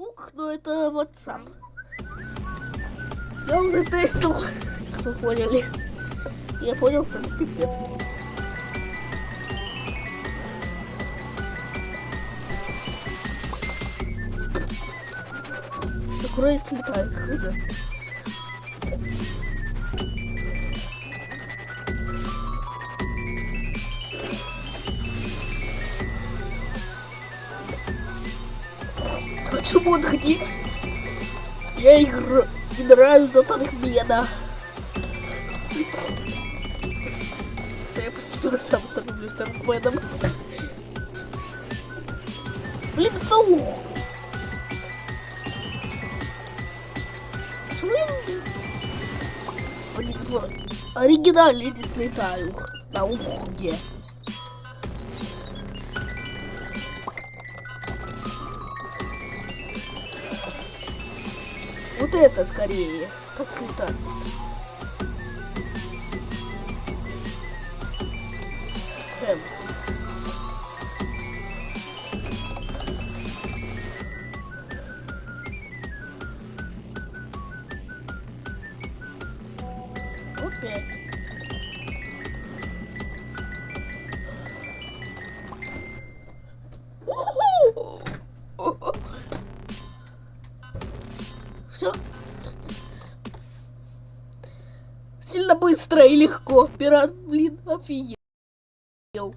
ук, но это WhatsApp. Я уже тестил, вы поняли. Я понял, что это пипец. Курица летает, худо. Почему он ходит? Я играю, играю за Тархмена. Я постепенно сам становлюсь Тархменом. Блин, ну! Почему я... Не слетаю на ухуде. Вот это скорее. Как слетать. Эм. Опять. Все. Сильно быстро и легко. Пират, блин, офигел.